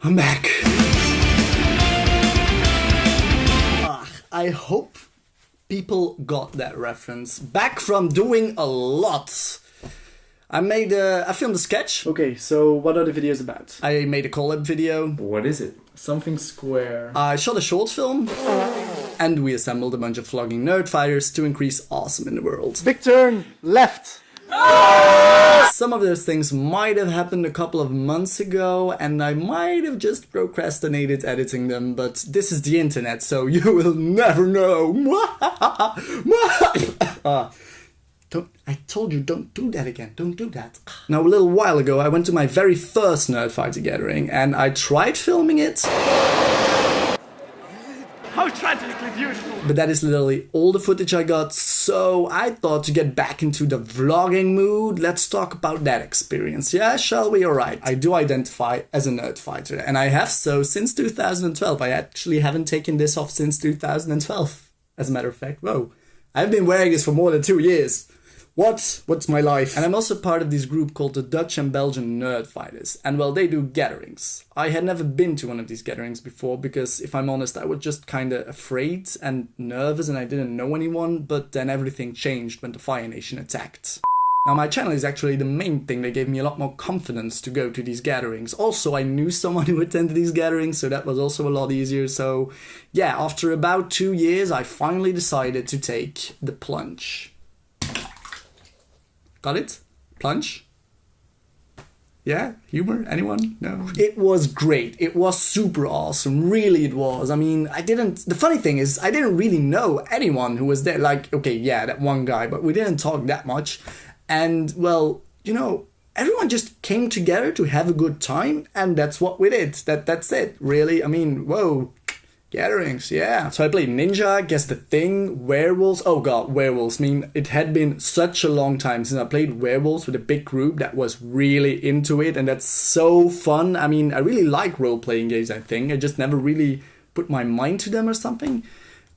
I'm back. Ah, I hope people got that reference. Back from doing a lot. I made a, I filmed a sketch. Okay, so what are the videos about? I made a collab video. What is it? Something square. I shot a short film. And we assembled a bunch of vlogging nerd fighters to increase awesome in the world. Big turn, left. Some of those things might have happened a couple of months ago, and I might have just procrastinated editing them, but this is the internet, so you will never know. uh, don't, I told you, don't do that again. Don't do that. Now, a little while ago, I went to my very first Nerdfighter gathering, and I tried filming it. Tragically beautiful. But that is literally all the footage I got, so I thought to get back into the vlogging mood, let's talk about that experience. Yeah, shall we? Alright. I do identify as a nerd fighter, and I have so since 2012. I actually haven't taken this off since 2012. As a matter of fact, whoa. I've been wearing this for more than two years. What? What's my life? And I'm also part of this group called the Dutch and Belgian Nerd Fighters. And well, they do gatherings. I had never been to one of these gatherings before because, if I'm honest, I was just kinda afraid and nervous and I didn't know anyone, but then everything changed when the Fire Nation attacked. Now, my channel is actually the main thing that gave me a lot more confidence to go to these gatherings. Also, I knew someone who attended these gatherings, so that was also a lot easier. So, yeah, after about two years, I finally decided to take the plunge. Got it? Plunge? Yeah? Humor? Anyone? No? It was great. It was super awesome. Really, it was. I mean, I didn't. The funny thing is, I didn't really know anyone who was there. Like, okay, yeah, that one guy, but we didn't talk that much. And, well, you know, everyone just came together to have a good time, and that's what we did. That That's it, really. I mean, whoa. Gatherings, yeah. So I played Ninja, Guess the Thing, Werewolves. Oh god, Werewolves. I mean, it had been such a long time since I played Werewolves with a big group that was really into it, and that's so fun. I mean, I really like role playing games, I think. I just never really put my mind to them or something.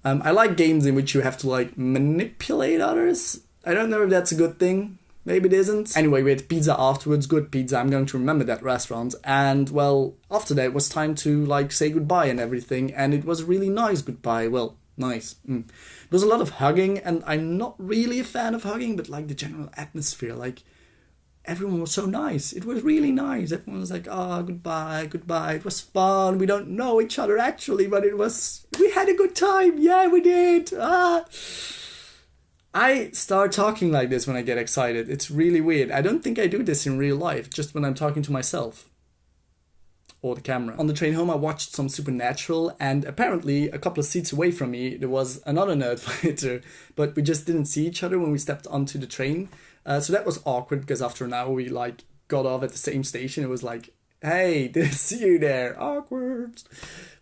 Um, I like games in which you have to like manipulate others. I don't know if that's a good thing. Maybe it isn't. Anyway, we had pizza afterwards, good pizza. I'm going to remember that restaurant. And well, after that, it was time to like say goodbye and everything. And it was a really nice goodbye. Well, nice. Mm. There was a lot of hugging, and I'm not really a fan of hugging, but like the general atmosphere, like everyone was so nice. It was really nice. Everyone was like, "Oh, goodbye, goodbye." It was fun. We don't know each other actually, but it was. We had a good time. Yeah, we did. Ah. I start talking like this when I get excited. It's really weird. I don't think I do this in real life, just when I'm talking to myself or the camera. On the train home, I watched some Supernatural, and apparently, a couple of seats away from me, there was another nerd fighter, but we just didn't see each other when we stepped onto the train. Uh, so that was awkward because after an hour, we like got off at the same station. It was like, hey, didn't see you there. Awkward.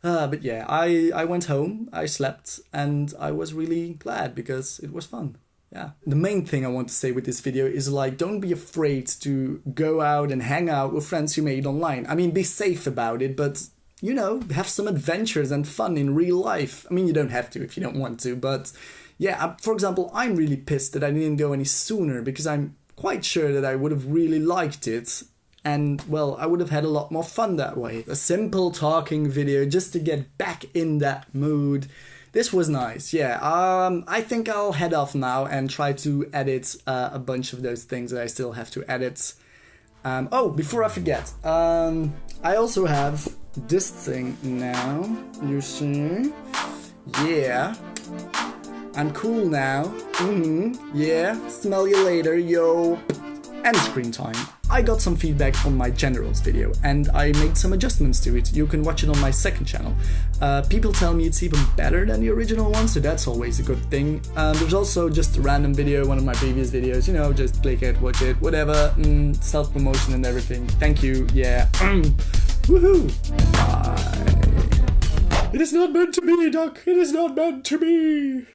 Uh, but yeah, I, I went home, I slept, and I was really glad because it was fun. Yeah. The main thing I want to say with this video is like, don't be afraid to go out and hang out with friends you made online. I mean, be safe about it, but you know, have some adventures and fun in real life. I mean, you don't have to if you don't want to, but yeah, for example, I'm really pissed that I didn't go any sooner because I'm quite sure that I would have really liked it and well, I would have had a lot more fun that way. A simple talking video just to get back in that mood. This was nice, yeah. Um, I think I'll head off now and try to edit uh, a bunch of those things that I still have to edit. Um, oh, before I forget, um, I also have this thing now. You see? Yeah. I'm cool now. Mm-hmm. Yeah. Smell you later, yo. And screen time. I got some feedback on my generals video and I made some adjustments to it. You can watch it on my second channel. Uh, people tell me it's even better than the original one, so that's always a good thing. Um, there's also just a random video, one of my previous videos, you know, just click it, watch it, whatever, mm, self-promotion and everything. Thank you, yeah. Woohoo! Bye. It is not meant to be, Duck. It is not meant to be.